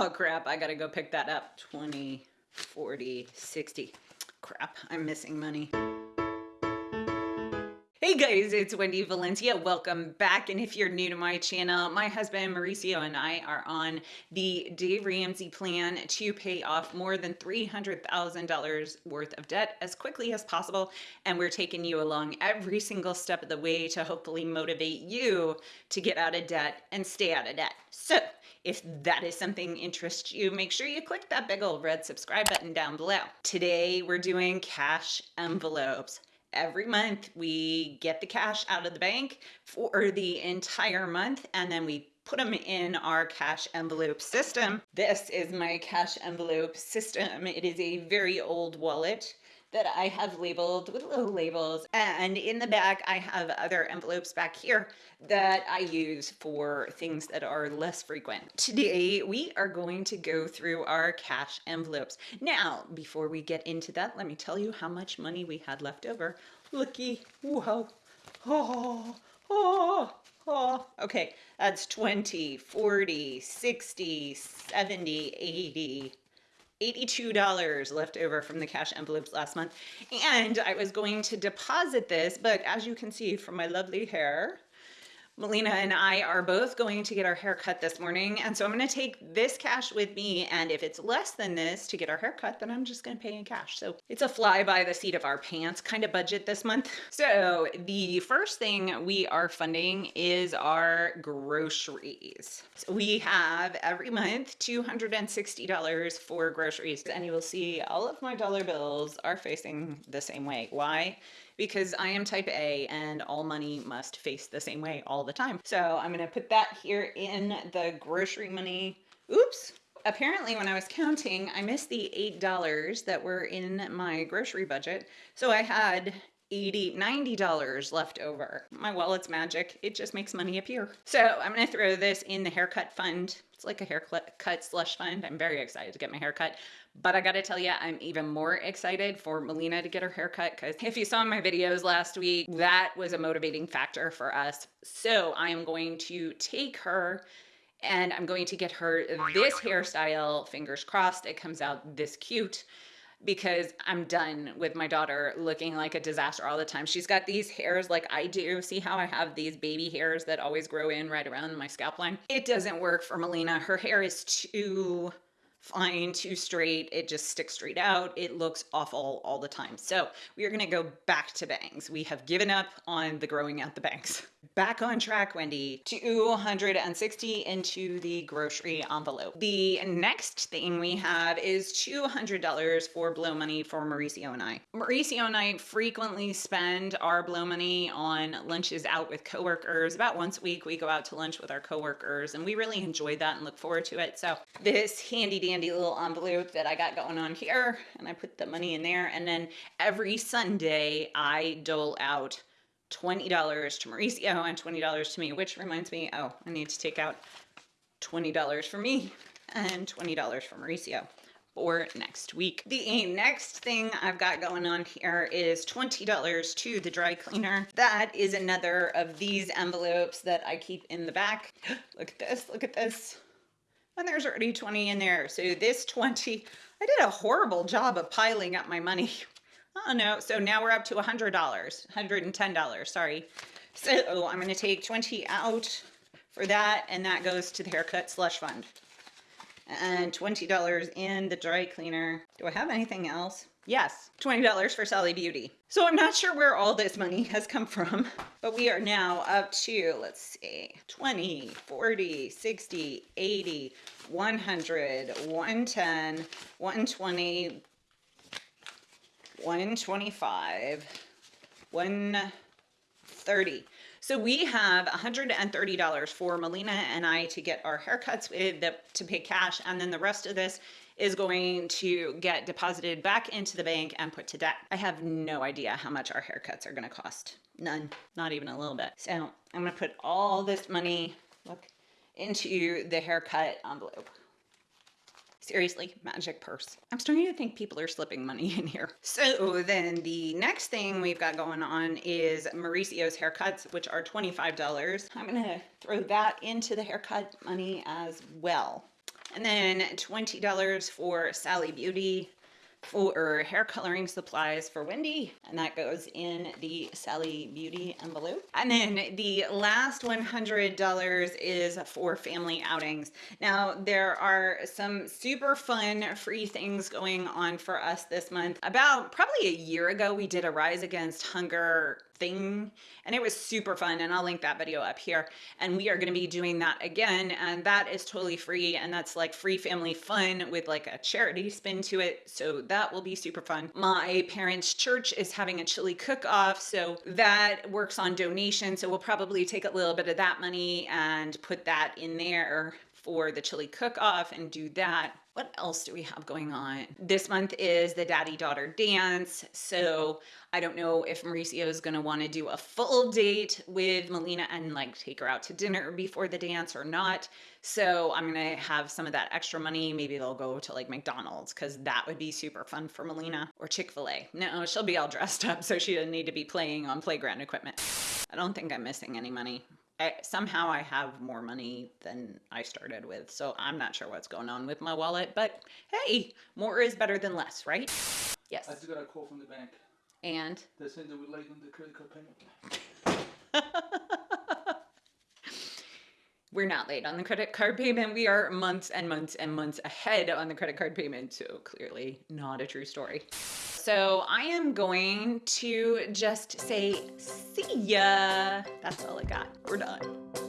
Oh crap, I gotta go pick that up. 20, 40, 60. Crap, I'm missing money. Hey guys, it's Wendy Valencia. Welcome back. And if you're new to my channel, my husband Mauricio and I are on the Dave Ramsey plan to pay off more than $300,000 worth of debt as quickly as possible. And we're taking you along every single step of the way to hopefully motivate you to get out of debt and stay out of debt. So if that is something interests you, make sure you click that big old red subscribe button down below. Today, we're doing cash envelopes every month we get the cash out of the bank for the entire month and then we put them in our cash envelope system. This is my cash envelope system. It is a very old wallet that I have labeled with little labels. And in the back, I have other envelopes back here that I use for things that are less frequent. Today, we are going to go through our cash envelopes. Now, before we get into that, let me tell you how much money we had left over. Looky, whoa, oh, oh, oh. Okay, that's 20, 40, 60, 70, 80, $82 left over from the cash envelopes last month. And I was going to deposit this, but as you can see from my lovely hair, Melina and I are both going to get our hair cut this morning. And so I'm going to take this cash with me. And if it's less than this to get our hair cut, then I'm just going to pay in cash. So it's a fly by the seat of our pants kind of budget this month. So the first thing we are funding is our groceries. So we have every month $260 for groceries. And you will see all of my dollar bills are facing the same way. Why? because I am type A and all money must face the same way all the time. So I'm to put that here in the grocery money. Oops. Apparently when I was counting, I missed the $8 that were in my grocery budget. So I had 80 $90 left over. My wallet's magic. It just makes money appear. So I'm going to throw this in the haircut fund. It's like a haircut slush fund. I'm very excited to get my haircut. But I gotta tell you, I'm even more excited for Melina to get her haircut because if you saw my videos last week, that was a motivating factor for us. So I am going to take her and I'm going to get her this hairstyle, fingers crossed, it comes out this cute because I'm done with my daughter looking like a disaster all the time. She's got these hairs like I do. See how I have these baby hairs that always grow in right around my scalp line? It doesn't work for Melina. Her hair is too fine, too straight. It just sticks straight out. It looks awful all the time. So we are going to go back to bangs. We have given up on the growing out the bangs. Back on track, Wendy, 260 into the grocery envelope. The next thing we have is $200 for blow money for Mauricio and I. Mauricio and I frequently spend our blow money on lunches out with coworkers. About once a week, we go out to lunch with our coworkers and we really enjoy that and look forward to it. So this handy dandy little envelope that I got going on here and I put the money in there. And then every Sunday I dole out $20 to Mauricio and $20 to me, which reminds me, oh, I need to take out $20 for me and $20 for Mauricio for next week. The next thing I've got going on here is $20 to the dry cleaner. That is another of these envelopes that I keep in the back. look at this, look at this. And there's already 20 in there. So this 20, I did a horrible job of piling up my money Oh no, so now we're up to $100, $110, sorry. So oh, I'm gonna take 20 out for that and that goes to the haircut slush fund. And $20 in the dry cleaner. Do I have anything else? Yes, $20 for Sally Beauty. So I'm not sure where all this money has come from, but we are now up to, let's see, 20, 40, 60, 80, 100, 110, 120, 125, 130. So we have $130 for Melina and I to get our haircuts with the, to pay cash. And then the rest of this is going to get deposited back into the bank and put to debt. I have no idea how much our haircuts are going to cost. None, not even a little bit. So I'm going to put all this money, look, into the haircut envelope. Seriously, magic purse. I'm starting to think people are slipping money in here. So then the next thing we've got going on is Mauricio's haircuts, which are $25. I'm gonna throw that into the haircut money as well. And then $20 for Sally Beauty for hair coloring supplies for Wendy, and that goes in the Sally Beauty envelope. And then the last $100 is for family outings. Now, there are some super fun free things going on for us this month. About probably a year ago, we did a Rise Against Hunger thing. And it was super fun and I'll link that video up here. And we are going to be doing that again and that is totally free and that's like free family fun with like a charity spin to it. So that will be super fun. My parents church is having a chili cook off so that works on donation so we'll probably take a little bit of that money and put that in there for the chili cook off and do that what else do we have going on? This month is the daddy daughter dance. So I don't know if Mauricio is going to want to do a full date with Melina and like take her out to dinner before the dance or not. So I'm going to have some of that extra money. Maybe they'll go to like McDonald's because that would be super fun for Melina or Chick-fil-A. No, she'll be all dressed up so she doesn't need to be playing on playground equipment. I don't think I'm missing any money. I, somehow I have more money than I started with, so I'm not sure what's going on with my wallet, but hey, more is better than less, right? Yes. I just got a call from the bank. And? They're saying that we're late on the credit card payment. We're not late on the credit card payment. We are months and months and months ahead on the credit card payment, so clearly not a true story. So I am going to just say, see ya. That's all I got. We're done.